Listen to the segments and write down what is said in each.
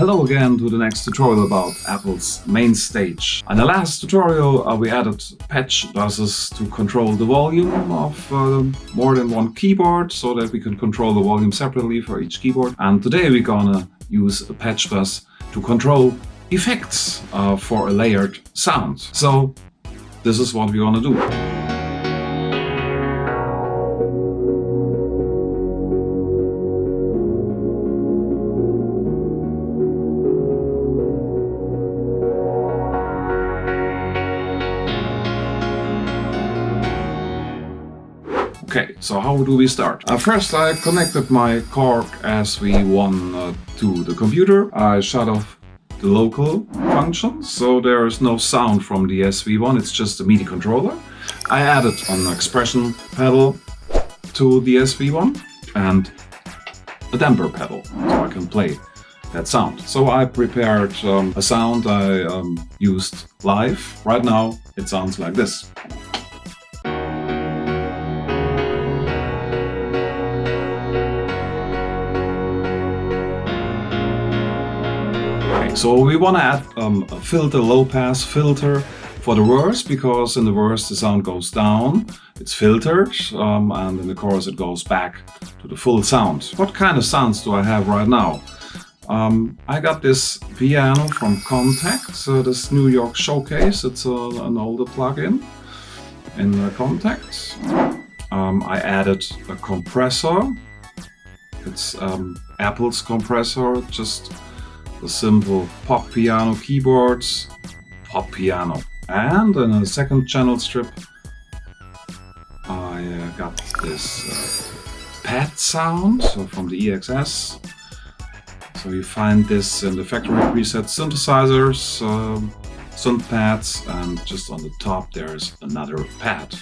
Hello again to the next tutorial about Apple's MainStage. In the last tutorial uh, we added patch buses to control the volume of uh, more than one keyboard so that we can control the volume separately for each keyboard. And today we're gonna use a patch bus to control effects uh, for a layered sound. So this is what we're gonna do. Okay, so how do we start? Uh, first I connected my Korg SV1 uh, to the computer. I shut off the local function, so there is no sound from the SV1, it's just a MIDI controller. I added an expression pedal to the SV1 and a damper pedal, so I can play that sound. So I prepared um, a sound I um, used live. Right now it sounds like this. So we want to add um, a filter, low pass filter for the verse because in the verse the sound goes down, it's filtered, um, and in the chorus it goes back to the full sound. What kind of sounds do I have right now? Um, I got this piano from Kontakt, so this New York Showcase, it's a, an older plugin in Kontakt. Um, I added a compressor, it's um, Apple's compressor, just the simple pop piano keyboards, pop piano. And in a second channel strip, I uh, got this uh, pad sound so from the EXS. So you find this in the factory preset synthesizers, um, synth pads, and just on the top there's another pad.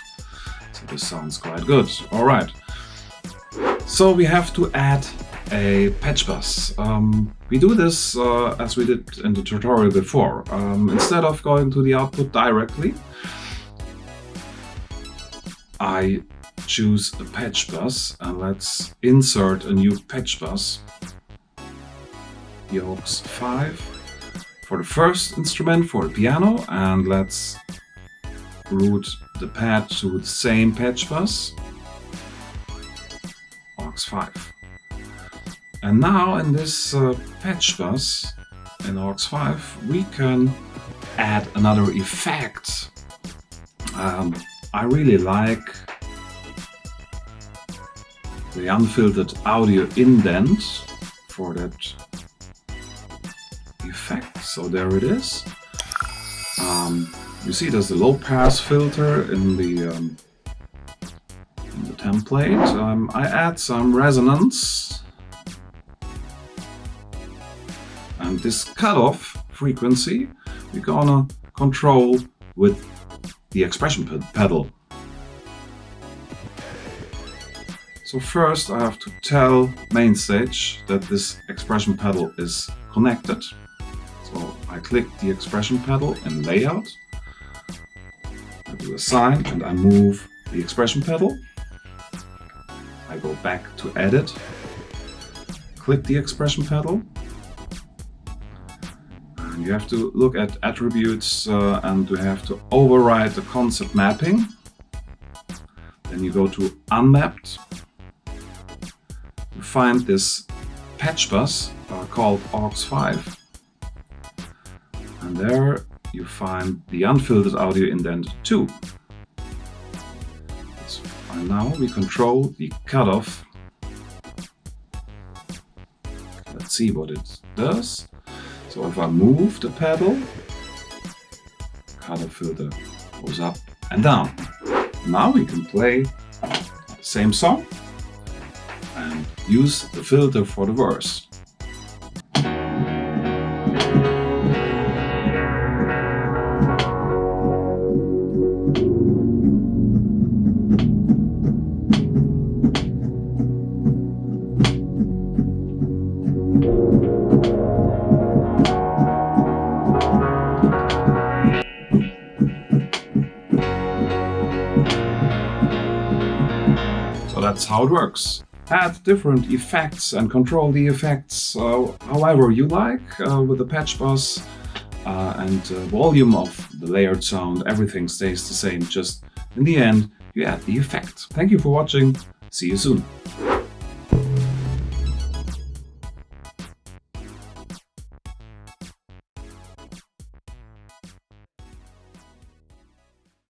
So this sounds quite good. All right. So we have to add a patch bus. Um, we do this uh, as we did in the tutorial before. Um, instead of going to the output directly, I choose a patch bus and let's insert a new patch bus. Aux 5 for the first instrument for the piano and let's route the pad to the same patch bus aux 5 and now in this uh, patch bus in aux 5 we can add another effect. Um, I really like the unfiltered audio indent for that effect. So there it is. Um, you see there's a low pass filter in the, um, in the template. Um, I add some resonance And this cutoff frequency we're gonna control with the expression pedal. So first I have to tell MainStage that this expression pedal is connected. So I click the expression pedal in layout. I do a sign and I move the expression pedal. I go back to edit, click the expression pedal you have to look at attributes uh, and you have to override the concert mapping. Then you go to unmapped. You find this patch bus uh, called aux5. And there you find the unfiltered audio indent 2. And now we control the cutoff. Let's see what it does. So if I move the pedal, color filter goes up and down. Now we can play the same song and use the filter for the verse. That's how it works. add different effects and control the effects uh, however you like uh, with the patch bus uh, and volume of the layered sound, everything stays the same, just in the end you add the effect. Thank you for watching, see you soon.